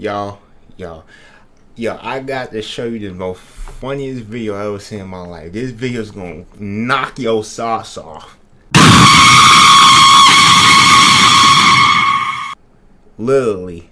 y'all, y'all, yo, I got to show you the most funniest video I ever seen in my life. This video is gonna knock your socks off. Literally,